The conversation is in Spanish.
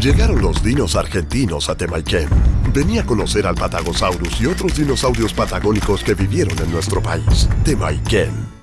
Llegaron los dinos argentinos a Temaiken. Venía a conocer al Patagosaurus y otros dinosaurios patagónicos que vivieron en nuestro país. Temaiken.